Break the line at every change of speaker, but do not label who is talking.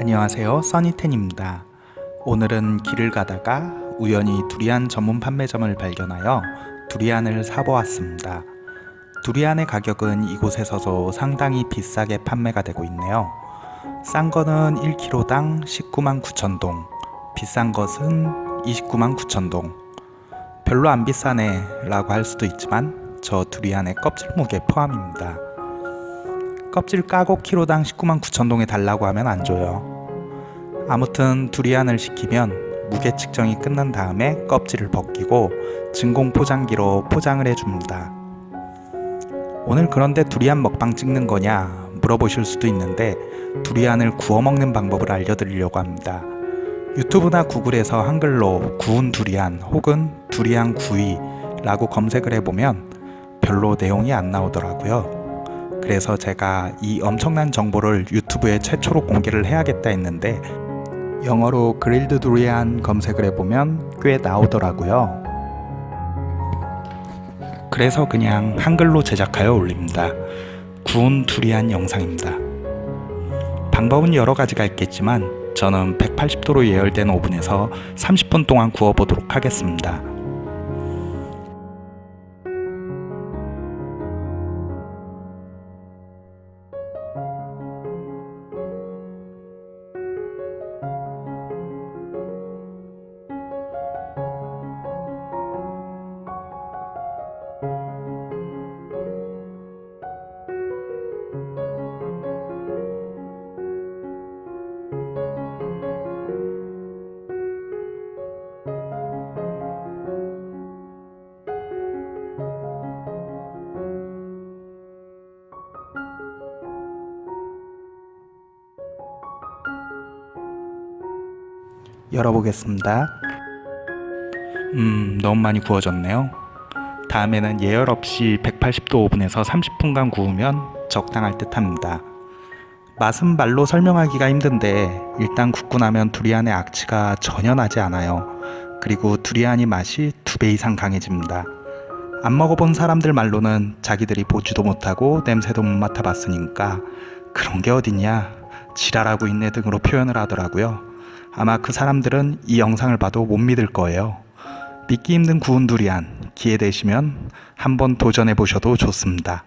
안녕하세요. 써니텐입니다. 오늘은 길을 가다가 우연히 두리안 전문 판매점을 발견하여 두리안을 사보았습니다. 두리안의 가격은 이곳에서도 상당히 비싸게 판매가 되고 있네요. 싼 거는 1kg당 19만 9천동 비싼 것은 29만 9천동. 별로 안 비싸네 라고 할 수도 있지만 저 두리안의 껍질 무게 포함입니다 껍질 까고 키로당 19만 9천 동에 달라고 하면 안 줘요. 아무튼 두리안을 시키면 무게 측정이 끝난 다음에 껍질을 벗기고 진공 포장기로 포장을 해줍니다. 오늘 그런데 두리안 먹방 찍는 거냐 물어보실 수도 있는데 두리안을 구워 먹는 방법을 알려드리려고 합니다. 유튜브나 구글에서 한글로 구운 두리안 혹은 두리안 구이 라고 검색을 해보면 별로 내용이 안 나오더라고요 그래서 제가 이 엄청난 정보를 유튜브에 최초로 공개를 해야겠다 했는데 영어로 그릴드 두리안 검색을 해보면 꽤 나오더라고요. 그래서 그냥 한글로 제작하여 올립니다. 구운 두리안 영상입니다. 방법은 여러 가지가 있겠지만 저는 180도로 예열된 오븐에서 30분 동안 구워 보도록 하겠습니다 열어보겠습니다. 음 너무 많이 구워졌네요. 다음에는 예열 없이 180도 오븐에서 30분간 구우면 적당할 듯 합니다. 맛은 말로 설명하기가 힘든데 일단 굽고 나면 두리안의 악취가 전혀 나지 않아요. 그리고 두리안이 맛이 두 배 이상 강해집니다. 안 먹어본 사람들 말로는 자기들이 보지도 못하고 냄새도 못 맡아봤으니까 그런 게 어딨냐? 지랄하고 있네 등으로 표현을 하더라고요 아마 그 사람들은 이 영상을 봐도 못 믿을 거예요. 믿기 힘든 구운 두리안 기회 되시면 한번 도전해 보셔도 좋습니다.